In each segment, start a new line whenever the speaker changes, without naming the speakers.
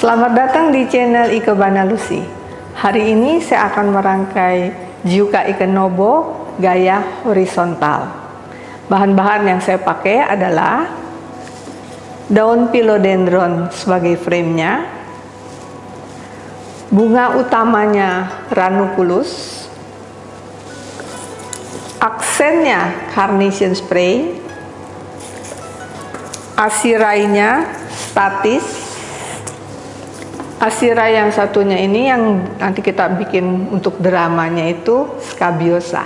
Selamat datang di channel Ikebana Lucy. Hari ini saya akan merangkai Jiuka Ikenobo gaya horizontal. Bahan-bahan yang saya pakai adalah daun philodendron sebagai framenya, bunga utamanya ranunculus, aksennya carnation spray, asirainya statis, Asira yang satunya ini yang nanti kita bikin untuk dramanya itu Scabiosa.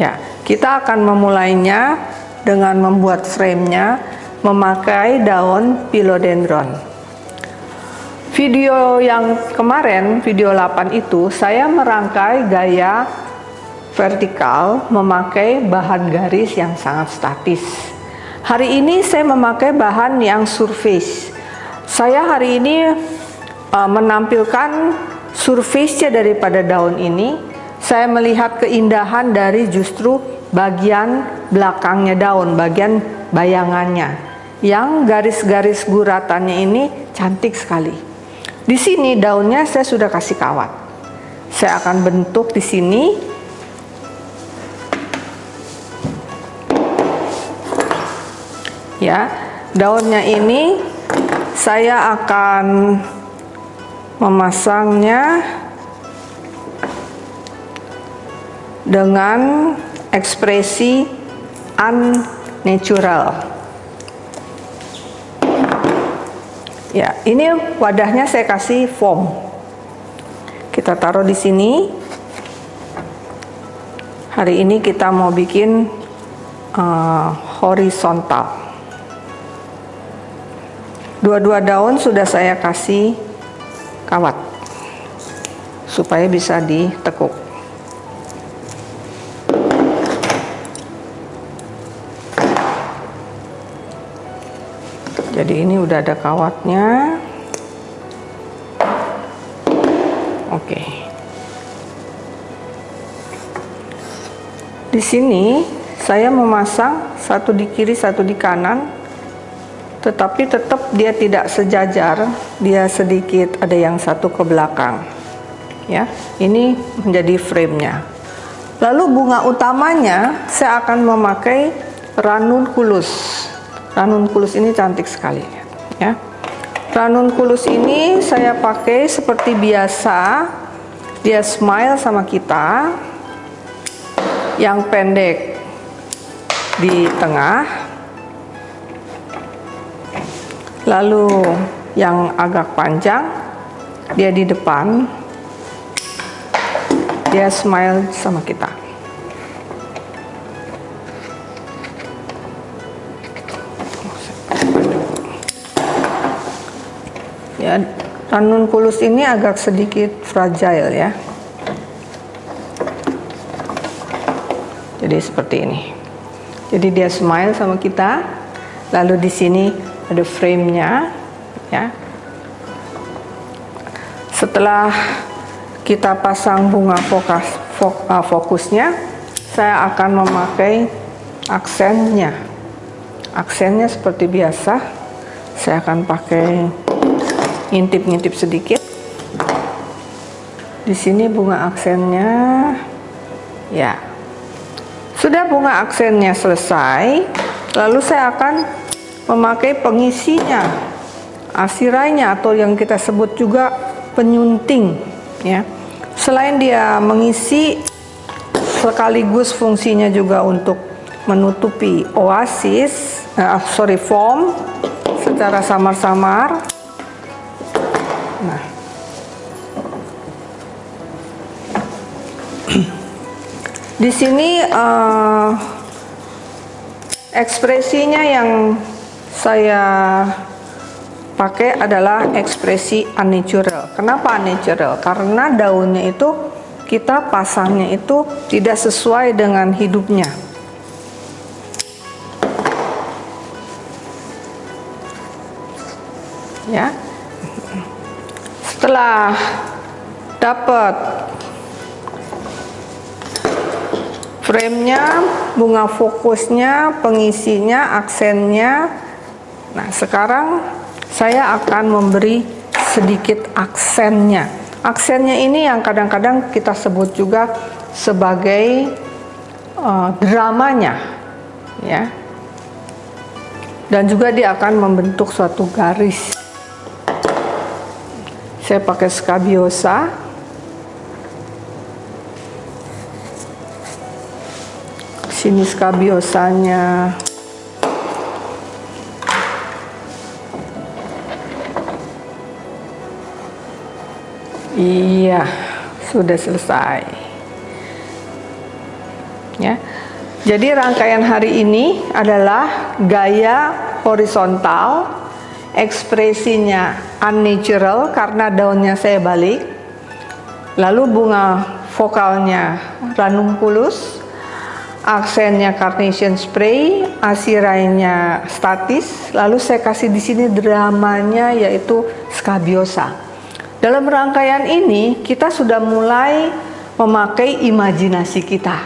Ya, kita akan memulainya dengan membuat framenya memakai daun philodendron. Video yang kemarin, video 8 itu, saya merangkai gaya vertikal memakai bahan garis yang sangat statis. Hari ini saya memakai bahan yang surface saya hari ini uh, menampilkan surface daripada daun ini. Saya melihat keindahan dari justru bagian belakangnya daun, bagian bayangannya. Yang garis-garis guratannya ini cantik sekali. Di sini daunnya saya sudah kasih kawat. Saya akan bentuk di sini ya daunnya ini saya akan memasangnya dengan ekspresi unnatural. Ya, ini wadahnya saya kasih foam. Kita taruh di sini. Hari ini kita mau bikin uh, horizontal. Dua-dua daun sudah saya kasih kawat supaya bisa ditekuk. Jadi ini udah ada kawatnya. Oke. Di sini saya memasang satu di kiri, satu di kanan tetapi tetap dia tidak sejajar dia sedikit ada yang satu ke belakang. Ya ini menjadi framenya. Lalu bunga utamanya saya akan memakai ranunculus ranunculus ini cantik sekali ya. Ranunculus ini saya pakai seperti biasa. Dia smile sama kita yang pendek di tengah lalu yang agak panjang dia di depan. Dia smile sama kita. Ya ranunculus ini agak sedikit fragile ya. Jadi seperti ini. Jadi dia smile sama kita. Lalu di sini ada frame-nya ya. Setelah kita pasang bunga fokus, uh, fokusnya, saya akan memakai aksennya. Aksennya seperti biasa, saya akan pakai ngintip-ngintip sedikit. Di sini bunga aksennya, ya. Sudah bunga aksennya selesai, lalu saya akan memakai pengisinya asirainya atau yang kita sebut juga penyunting ya. Selain dia mengisi sekaligus fungsinya juga untuk menutupi oasis uh, sorry foam secara samar-samar. Nah. Di sini uh, ekspresinya yang saya pakai adalah ekspresi unnatural. Kenapa unnatural? Karena daunnya itu kita pasangnya itu tidak sesuai dengan hidupnya. Ya. Setelah dapat frame-nya, bunga fokusnya, pengisinya, aksennya, Nah, sekarang saya akan memberi sedikit aksennya. Aksennya ini yang kadang-kadang kita sebut juga sebagai uh, dramanya, ya. Dan juga dia akan membentuk suatu garis. Saya pakai skabiosa. Sini skabiosanya. Iya, sudah selesai. Ya. Jadi rangkaian hari ini adalah gaya horizontal, ekspresinya unnatural karena daunnya saya balik. Lalu bunga vokalnya ranunculus, aksennya carnation spray, asirainya statis, lalu saya kasih di sini dramanya yaitu scabiosa. Dalam rangkaian ini kita sudah mulai memakai imajinasi kita.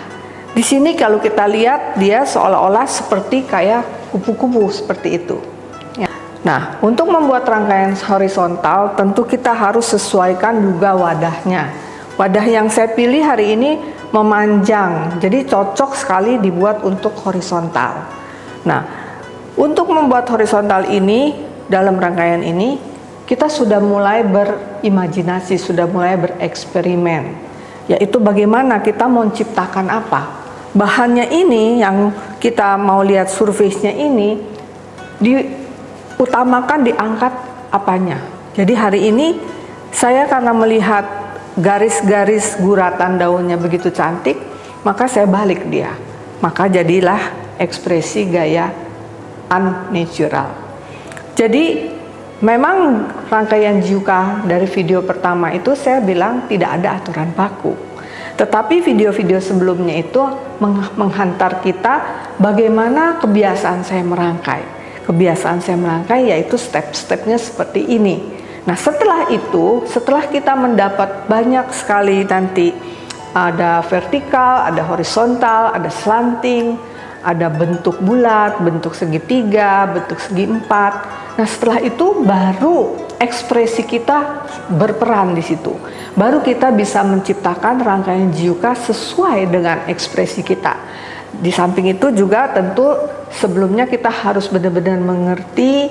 Di sini kalau kita lihat dia seolah-olah seperti kayak kupu-kupu seperti itu. Ya. Nah, untuk membuat rangkaian horizontal tentu kita harus sesuaikan juga wadahnya. Wadah yang saya pilih hari ini memanjang, jadi cocok sekali dibuat untuk horizontal. Nah, untuk membuat horizontal ini dalam rangkaian ini kita sudah mulai berimajinasi, sudah mulai bereksperimen, yaitu bagaimana kita mau menciptakan apa. Bahannya ini yang kita mau lihat surface-nya ini diutamakan diangkat apanya. Jadi hari ini saya karena melihat garis-garis guratan daunnya begitu cantik, maka saya balik dia. Maka jadilah ekspresi gaya unnatural. Jadi Memang rangkaian Juka dari video pertama itu saya bilang tidak ada aturan baku. Tetapi video-video sebelumnya itu menghantar kita bagaimana kebiasaan saya merangkai. Kebiasaan saya merangkai yaitu step-stepnya seperti ini. Nah setelah itu, setelah kita mendapat banyak sekali nanti ada vertikal, ada horizontal, ada slanting, ada bentuk bulat, bentuk segitiga, bentuk segi empat. Nah setelah itu baru ekspresi kita berperan di situ. Baru kita bisa menciptakan rangkaian jiuka sesuai dengan ekspresi kita. Di samping itu juga tentu sebelumnya kita harus benar-benar mengerti,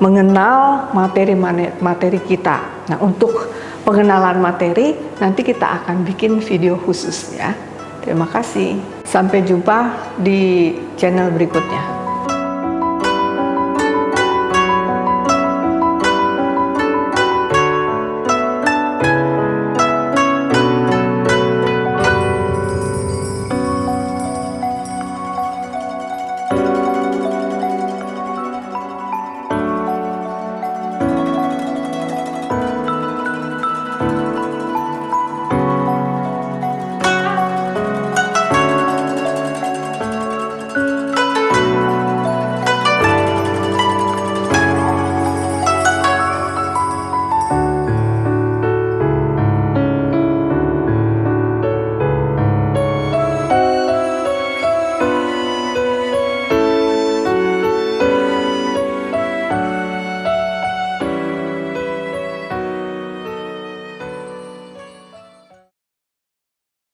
mengenal materi-materi kita. Nah untuk pengenalan materi nanti kita akan bikin video khusus ya. Terima kasih. Sampai jumpa di channel berikutnya.